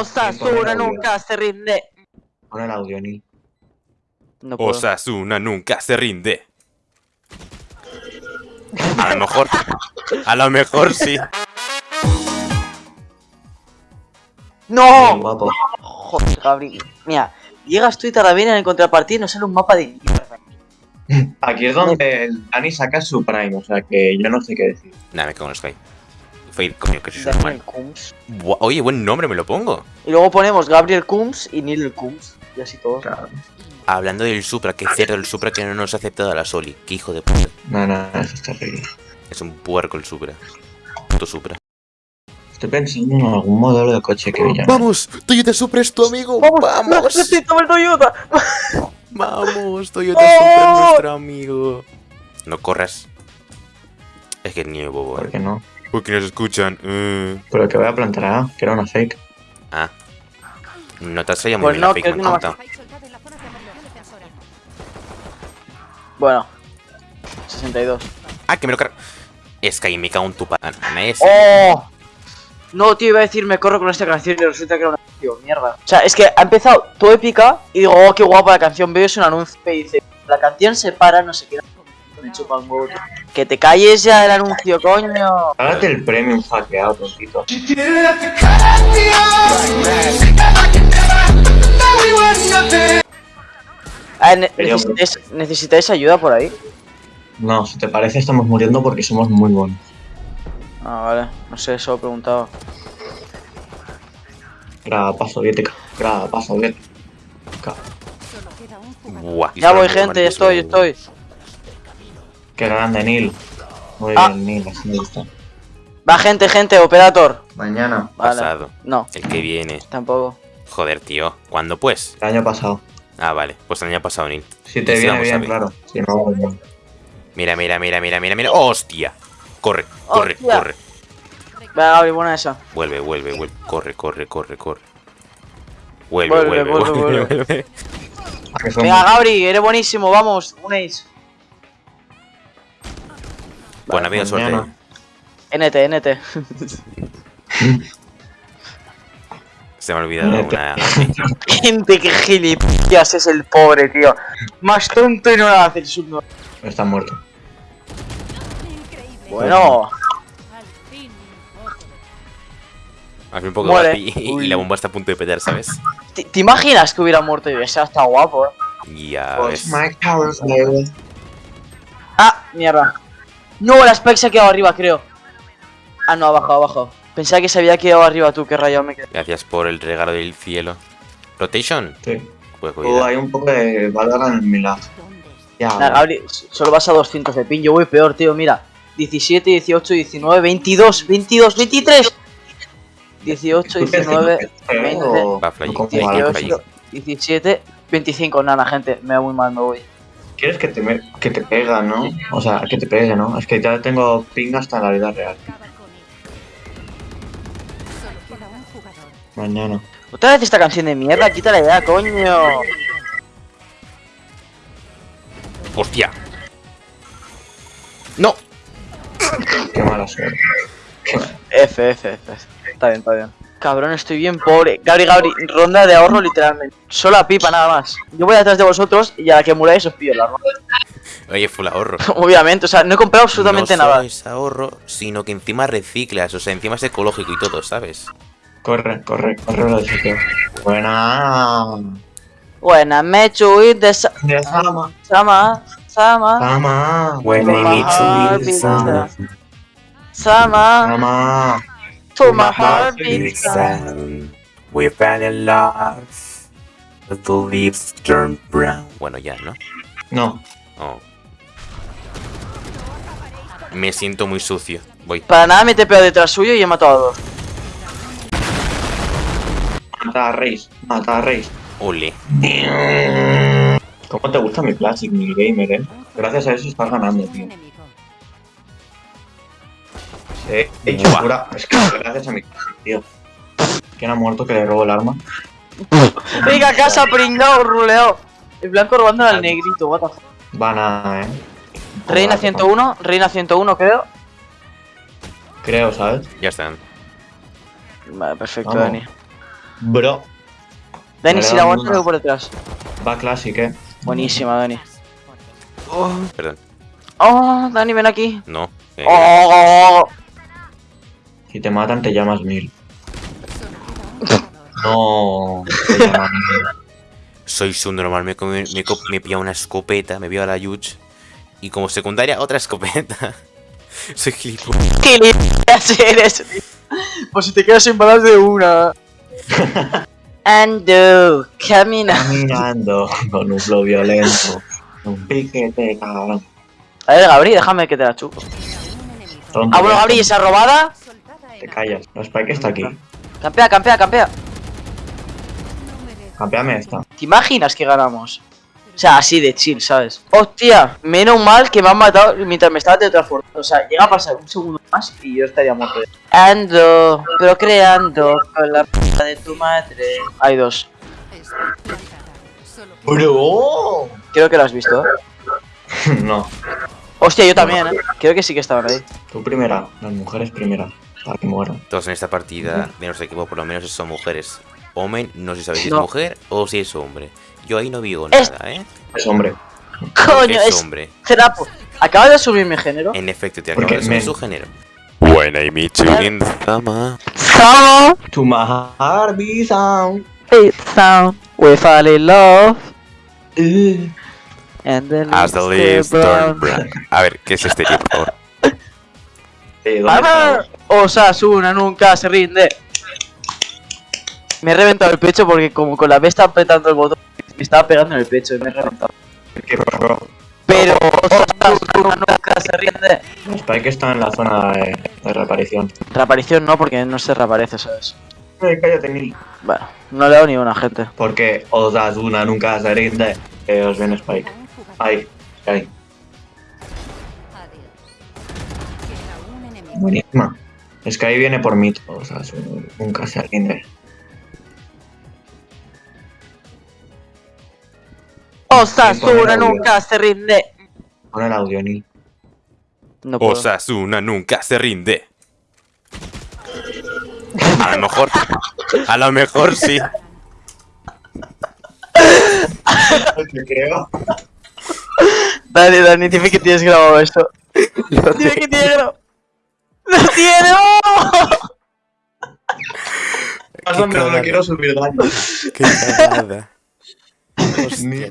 Osasuna nunca se rinde. Pon el audio, Nil. No puedo. Osasuna nunca se rinde. A lo mejor. A lo mejor sí. ¡No! guapo. Joder, Gabriel. Mira, llegas tú y Taravena en el contrapartida y nos sale un mapa de mierda. Aquí es donde el Dani saca su prime, o sea que yo no sé qué decir. Nada, me cago en Sky. Fade, coño, que soy Daniel Oye, buen nombre, me lo pongo. Y luego ponemos Gabriel Kums y Neil Kums. Y así todos. Claro. Hablando del Supra, que cierto el Supra que no nos ha aceptado a la Soli. Qué hijo de puta. No, no, eso es terrible. Es un puerco el Supra. Puto Supra. Estoy pensando en algún modelo de coche que me llame. ¡Vamos! Toyota Supra es tu amigo. ¡Vamos! ¡Necesito el Toyota! ¡Vamos! Toyota ¡Oh! Supra es nuestro amigo. No corras. Es que es niño bobo. ¿Por ¿eh? qué no? Porque nos escuchan. eh. Pero que voy a plantar A, que era una fake. Ah. No te has salido muy Pues bien no, la fake, me que han no contado. Bueno. 62. Ah, que me lo cargo. Es que ahí me cago en tu pana. ¡Oh! No, tío, iba a decir me corro con esta canción y resulta que era una canción, mierda. O sea, es que ha empezado todo épica y digo, oh, qué guapa la canción. Veo es un anuncio y dice, la canción se para, no sé qué. Me huevo. Que te calles ya el anuncio, coño. Hágate el premium hackeado, tontito. Ah, ne- necesitáis, ¿Necesitáis ayuda por ahí? No, si te parece estamos muriendo porque somos muy buenos. Ah, vale. No sé, eso preguntaba. Graba soviética, graba soviética. Buah. Ya voy, gente, con estoy, el estoy. Qué grande, Neil. Muy Ah. bien, Neil, así me gusta. Va, gente, gente, operator. Mañana, Vale. Pasado. No, El que viene. tampoco. Joder, tío. ¿Cuándo pues? el año pasado. Ah, vale. Pues el año pasado, Neil. Si te viene bien, claro. Si no, no. Mira, mira, mira, mira, mira, mira. ¡Hostia! Corre, corre, Hostia. corre. Venga, Gaby, buena esa. Vuelve, vuelve, vuelve. Corre, corre, corre, corre. Vuelve, Vuelve, vuelve, vuelve, vuelve, vuelve. vuelve. ¿A que son- Venga, Gabri, eres buenísimo, vamos, un ace. Buena vida, suerte. NT, NT. Se me ha olvidado una. Gente, que gilipollas es el pobre, tío. Más tonto y no la hace el sub. Está muerto. Bueno, Hazme un poco Muere. y, y la bomba está a punto de petar, ¿sabes? ¿te, te imaginas que hubiera muerto y hubiese estado guapo? eh? Ya Pues ves. Mike Towers, baby. Ah, mierda. No, la Spike se ha quedado arriba, creo. Ah, no, ha bajado. Pensaba que se había quedado arriba tú, que rayado me quedé. Gracias por el regalo del cielo. ¿Rotation? Sí. Pues Oh, cuidado. hay un poco de Valorant en mi lado. Ya, Nah, solo vas a 200 de pin. Yo voy peor, tío, mira. 17, 18, 19, 22, 22, 23. 18, 19, o- Va, flying, o como flying, algo. flying. 18, 17, 25. Nada, gente, me voy muy mal, me voy. Quieres que te, me- que te pega, ¿no? O sea, que te pegue, ¿no? Es que ya tengo ping hasta la vida real. Mañana. Otra vez esta canción de mierda, quítala ya, coño. ¡Hostia! ¡No! Qué mala suerte. F, F, F. Está bien, está bien. Cabrón, estoy bien pobre. Gabri, Gabri, ronda de ahorro literalmente. Solo a pipa, nada más. Yo voy detrás de vosotros y a la que muráis os pillo el arma. Oye, full ahorro. Obviamente, o sea, no he comprado absolutamente no solo nada. es ahorro, sino que encima reciclas, o sea, encima es ecológico y todo, ¿sabes? Corre, corre, corre lo de sitio. Buena. Buena, me chuit de sa- De Sama. Sama, Sama, Sama. I meet you, it's Sama. Sama, Sama. To my heart beats. We fell in love. The leaves turn brown. Bueno, ya, ¿no? No. Oh. Me siento muy sucio. Voy. Para nada me te pego detrás suyo y he matado a dos. Mata a Reis. Mata a Reis. Ole. ¿Cómo te gusta mi Classic, mi gamer, eh? Gracias a eso estás ganando, tío. He hecho Buah. pura. Es que gracias a mi tío. ¿Quién ha muerto que le robo el arma? Venga, casa, pringao, ruleo. El blanco robando al negrito, what the fuck. Van a, eh. Reina 101, Reina 101 creo. Creo, ¿sabes? Ya están. Vale, perfecto, Vamos. Dani. Bro, Dani, si da la aguanta, una. luego por detrás. va Classic, eh. Buenísima, Dani. Oh, Perdón. oh, Dani, ven aquí. No. eh, Oh, Si te matan, te llamas Mil. No. Te llamas Mil. Soy subnormal. Me, comí- me, co- me pilla una escopeta, me vio a la Yuch. Y como secundaria, otra escopeta. Soy gilipollas. ¿Qué le eres? Pues si te quedas sin balas de una. Ando, camina. Caminando con un flow violento. Un piquete, cabrón. A ver, Gabri, déjame que te la chupo. Ah, bueno, Gabri, esa robada. Te callas. La Spike está aquí. Campea, campea, campea. Campeame esta. ¿Te imaginas que ganamos? O sea, así de chill, ¿sabes? Hostia, menos mal que me han matado mientras me estaba teletransportando. O sea, llega a pasar un segundo más y yo estaría muerto. Ando, procreando con la p de tu madre. Hay dos. ¡Bro! Creo que lo has visto. ¿eh? No. Hostia, yo también, ¿eh? Creo que sí que estaban ahí. Tú primera. Las mujeres primera. Para que mueran. Todos en esta partida de nuestro equipo, por lo menos, son mujeres. Omen, no sé si sabéis si es No. mujer o si es hombre. Yo ahí no digo Es- nada, ¿eh? Es hombre. Coño, es es hombre. trapo. Acaba de subir mi género. En efecto, te acabo de subir su género. When I meet you in the summer. Summer, To my heart be sound. it sound, we fall in love. Uh. And the As the leaves turn brown. A ver, ¿qué es este tío, por favor? Eh, ¿dónde ¡Vamos! Osasuna nunca se rinde. Me he reventado el pecho porque como con la B está apretando el botón, me estaba pegando en el pecho y me he reventado. ¿Qué? Pero Osasuna nunca se rinde. Spike está en la zona de, de reaparición. Reaparición no, porque no se reaparece, ¿sabes? Eh, cállate, Mil. Bueno, no le hago ni una gente. Porque Osasuna nunca se rinde. Eh, os viene Spike. Ahí, ahí. Buenísima. Es que ahí viene por mí. Osasuna nunca se rinde. Osasuna nunca se rinde. Pon el audio, Nil. No puedo. Osasuna nunca se rinde. A lo mejor. A lo mejor sí. Te creo. Dale, Dani, dime que tienes grabado esto. Dime que tienes grabado. ¡Lo tiene! ¡Oh! Pásame, no quiero subir daño. Qué cagada. Ni-